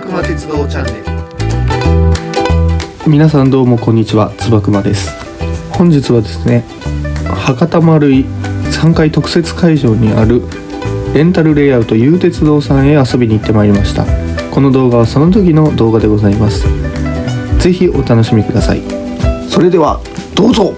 くま鉄道チャンネル。皆さんどうもこんにちはつばくまです。本日はですね博多丸井3階特設会場にあるレンタルレイアウト U 鉄道さんへ遊びに行ってまいりました。この動画はその時の動画でございます。ぜひお楽しみください。それではどうぞ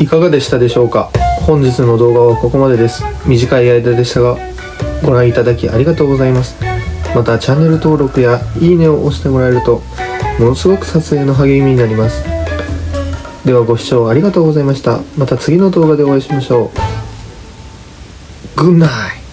いかがでしたでしょうか？本日の動画はここまでです。短い間でしたがご覧いただきありがとうございます。またチャンネル登録やいいねを押してもらえるとものすごく撮影の励みになります。ではご視聴ありがとうございました。また次の動画でお会いしましょう。Good night!